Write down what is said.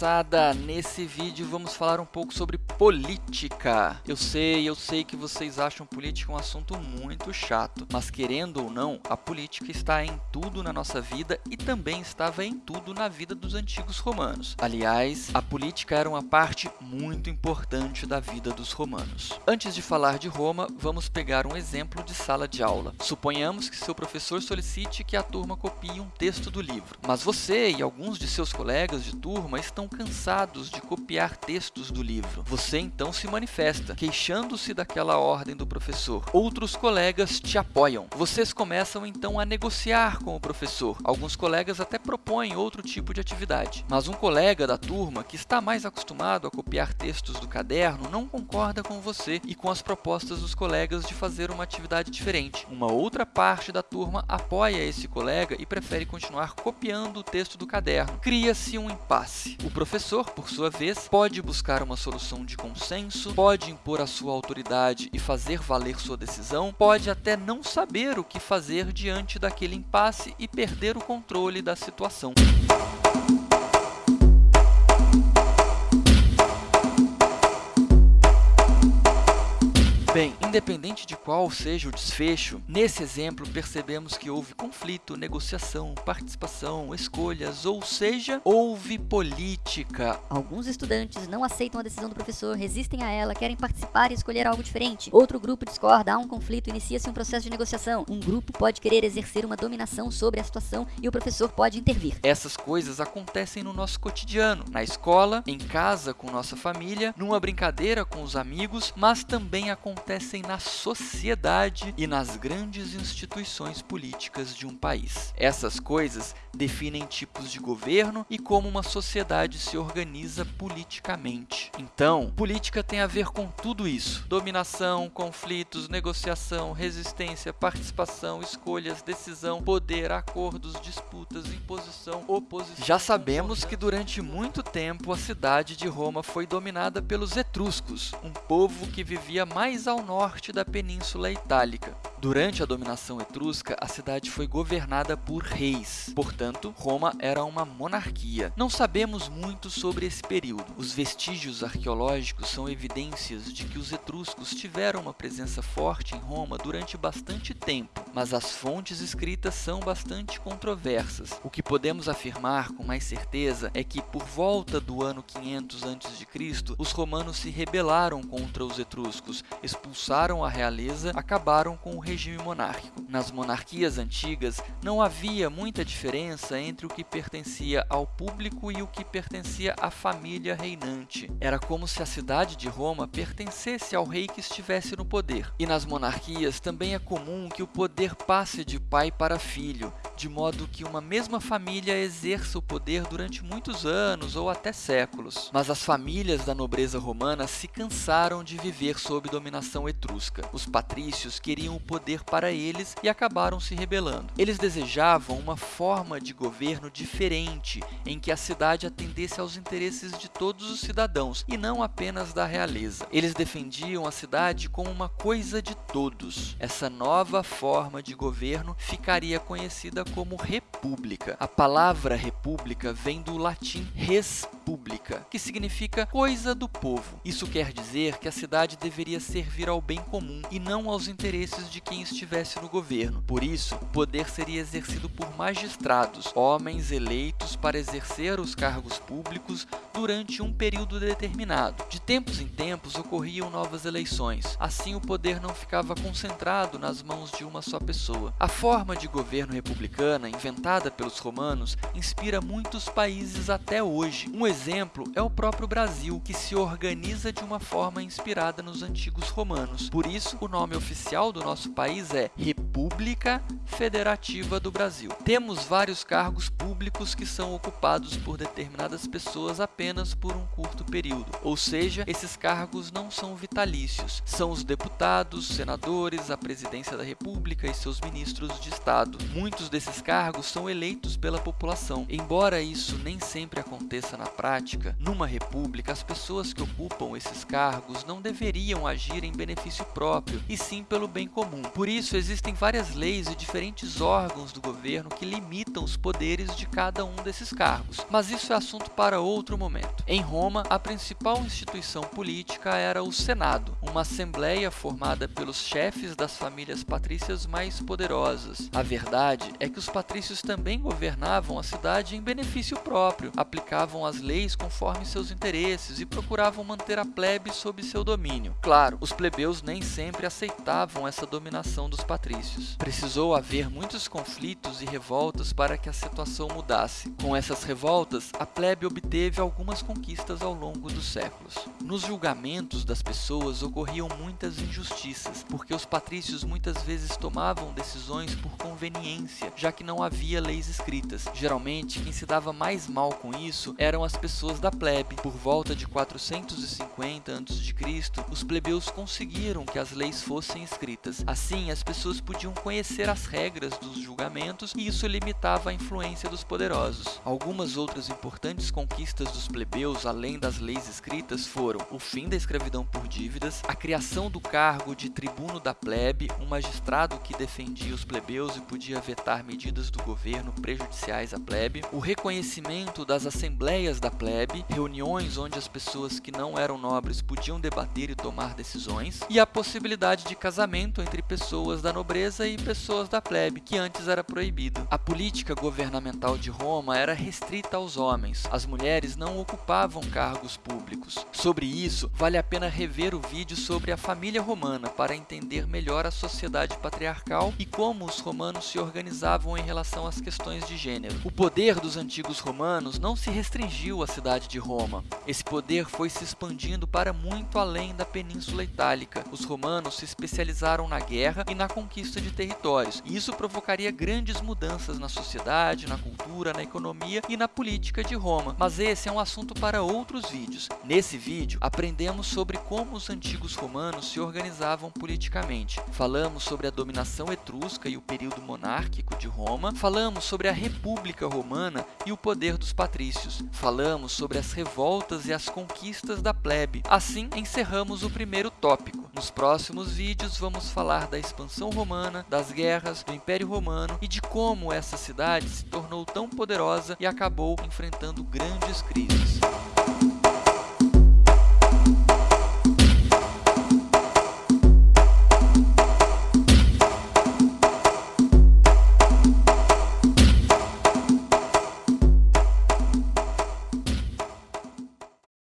moçada! Nesse vídeo vamos falar um pouco sobre política. Eu sei, eu sei que vocês acham política um assunto muito chato, mas querendo ou não, a política está em tudo na nossa vida e também estava em tudo na vida dos antigos romanos. Aliás, a política era uma parte muito importante da vida dos romanos. Antes de falar de Roma, vamos pegar um exemplo de sala de aula. Suponhamos que seu professor solicite que a turma copie um texto do livro, mas você e alguns de seus colegas de turma estão cansados de copiar textos do livro. Você então se manifesta, queixando-se daquela ordem do professor. Outros colegas te apoiam. Vocês começam então a negociar com o professor. Alguns colegas até propõem outro tipo de atividade. Mas um colega da turma que está mais acostumado a copiar textos do caderno não concorda com você e com as propostas dos colegas de fazer uma atividade diferente. Uma outra parte da turma apoia esse colega e prefere continuar copiando o texto do caderno. Cria-se um impasse. O professor, por sua vez, pode buscar uma solução de consenso, pode impor a sua autoridade e fazer valer sua decisão, pode até não saber o que fazer diante daquele impasse e perder o controle da situação. Independente de qual seja o desfecho, nesse exemplo percebemos que houve conflito, negociação, participação, escolhas, ou seja, houve política. Alguns estudantes não aceitam a decisão do professor, resistem a ela, querem participar e escolher algo diferente. Outro grupo discorda, há um conflito, inicia-se um processo de negociação. Um grupo pode querer exercer uma dominação sobre a situação e o professor pode intervir. Essas coisas acontecem no nosso cotidiano, na escola, em casa com nossa família, numa brincadeira com os amigos, mas também acontecem acontecem na sociedade e nas grandes instituições políticas de um país. Essas coisas definem tipos de governo e como uma sociedade se organiza politicamente. Então, política tem a ver com tudo isso: dominação, conflitos, negociação, resistência, participação, escolhas, decisão, poder, acordos, disputas, imposição, oposição. Já sabemos que durante muito tempo a cidade de Roma foi dominada pelos etruscos, um povo que vivia mais ao norte da Península Itálica. Durante a dominação etrusca, a cidade foi governada por reis, portanto, Roma era uma monarquia. Não sabemos muito sobre esse período. Os vestígios arqueológicos são evidências de que os etruscos tiveram uma presença forte em Roma durante bastante tempo, mas as fontes escritas são bastante controversas. O que podemos afirmar com mais certeza é que, por volta do ano 500 a.C., os romanos se rebelaram contra os etruscos, expulsaram a realeza, acabaram com o regime monárquico. Nas monarquias antigas, não havia muita diferença entre o que pertencia ao público e o que pertencia à família reinante. Era como se a cidade de Roma pertencesse ao rei que estivesse no poder. E nas monarquias também é comum que o poder passe de pai para filho, de modo que uma mesma família exerça o poder durante muitos anos ou até séculos. Mas as famílias da nobreza romana se cansaram de viver sob dominação etrusca. Os patrícios queriam o poder poder para eles e acabaram se rebelando. Eles desejavam uma forma de governo diferente, em que a cidade atendesse aos interesses de todos os cidadãos e não apenas da realeza. Eles defendiam a cidade como uma coisa de todos. Essa nova forma de governo ficaria conhecida como república. A palavra república vem do latim res pública, que significa coisa do povo. Isso quer dizer que a cidade deveria servir ao bem comum e não aos interesses de quem estivesse no governo. Por isso, o poder seria exercido por magistrados, homens eleitos para exercer os cargos públicos durante um período determinado. De tempos em tempos ocorriam novas eleições, assim o poder não ficava concentrado nas mãos de uma só pessoa. A forma de governo republicana, inventada pelos romanos, inspira muitos países até hoje. Um exemplo é o próprio Brasil, que se organiza de uma forma inspirada nos antigos romanos. Por isso, o nome oficial do nosso país é República Federativa do Brasil. Temos vários cargos públicos que são ocupados por determinadas pessoas apenas por um curto período, ou seja, esses cargos não são vitalícios. São os deputados, senadores, a presidência da República e seus ministros de Estado. Muitos desses cargos são são eleitos pela população. Embora isso nem sempre aconteça na prática, numa república as pessoas que ocupam esses cargos não deveriam agir em benefício próprio, e sim pelo bem comum. Por isso existem várias leis e diferentes órgãos do governo que limitam os poderes de cada um desses cargos, mas isso é assunto para outro momento. Em Roma, a principal instituição política era o Senado, uma assembleia formada pelos chefes das famílias patrícias mais poderosas. A verdade é que os patrícios também governavam a cidade em benefício próprio, aplicavam as leis conforme seus interesses e procuravam manter a plebe sob seu domínio. Claro, os plebeus nem sempre aceitavam essa dominação dos patrícios. Precisou haver muitos conflitos e revoltas para que a situação mudasse. Com essas revoltas, a plebe obteve algumas conquistas ao longo dos séculos. Nos julgamentos das pessoas ocorriam muitas injustiças, porque os patrícios muitas vezes tomavam decisões por conveniência, já que não havia leis escritas. Geralmente, quem se dava mais mal com isso eram as pessoas da plebe. Por volta de 450 a.C., os plebeus conseguiram que as leis fossem escritas. Assim, as pessoas podiam conhecer as regras dos julgamentos e isso limitava a influência dos poderosos. Algumas outras importantes conquistas dos plebeus, além das leis escritas, foram o fim da escravidão por dívidas, a criação do cargo de tribuno da plebe, um magistrado que defendia os plebeus e podia vetar medidas do governo prejudiciais à plebe, o reconhecimento das assembleias da plebe, reuniões onde as pessoas que não eram nobres podiam debater e tomar decisões, e a possibilidade de casamento entre pessoas da nobreza e pessoas da plebe, que antes era proibido. A política governamental de Roma era restrita aos homens, as mulheres não ocupavam cargos públicos. Sobre isso, vale a pena rever o vídeo sobre a família romana para entender melhor a sociedade patriarcal e como os romanos se organizavam em relação às questões de gênero. O poder dos antigos romanos não se restringiu à cidade de Roma. Esse poder foi se expandindo para muito além da Península Itálica. Os romanos se especializaram na guerra e na conquista de territórios, e isso provocaria grandes mudanças na sociedade, na cultura, na economia e na política de Roma. Mas esse é um assunto para outros vídeos. Nesse vídeo, aprendemos sobre como os antigos romanos se organizavam politicamente. Falamos sobre a dominação etrusca e o período monárquico de Roma. Falamos sobre a República Romana e o poder dos patrícios. Falamos sobre as revoltas e as conquistas da plebe. Assim, encerramos o primeiro tópico. Nos próximos vídeos, vamos falar da expansão romana, das guerras, do Império Romano e de como essa cidade se tornou tão poderosa e acabou enfrentando grandes crises.